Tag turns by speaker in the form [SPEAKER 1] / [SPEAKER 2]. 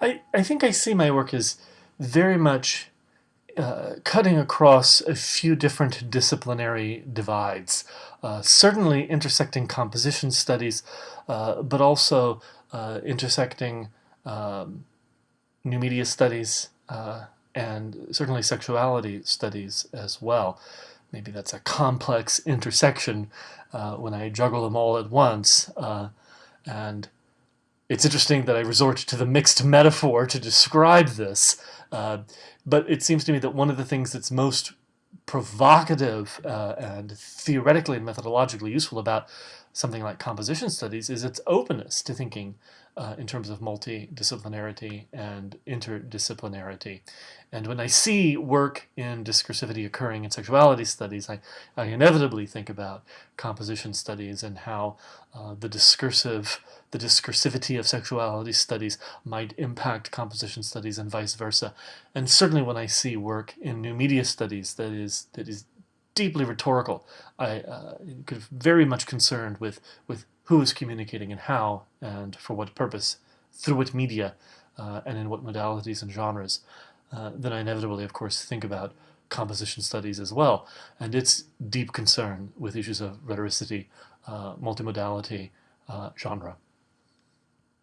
[SPEAKER 1] I, I think I see my work as very much uh, cutting across a few different disciplinary divides. Uh, certainly intersecting composition studies, uh, but also uh, intersecting um, new media studies uh, and certainly sexuality studies as well. Maybe that's a complex intersection uh, when I juggle them all at once. and it's interesting that I resort to the mixed metaphor to describe this, uh, but it seems to me that one of the things that's most provocative uh, and theoretically and methodologically useful about something like composition studies is its openness to thinking uh, in terms of multidisciplinarity and interdisciplinarity. And when I see work in discursivity occurring in sexuality studies, I, I inevitably think about composition studies and how uh, the discursive, the discursivity of sexuality studies might impact composition studies and vice versa. And certainly when I see work in new media studies that is, that is deeply rhetorical. I uh, very much concerned with, with who is communicating and how and for what purpose, through what media, uh, and in what modalities and genres. Uh, then I inevitably, of course, think about composition studies as well, and its deep concern with issues of rhetoricity, uh, multimodality, uh, genre.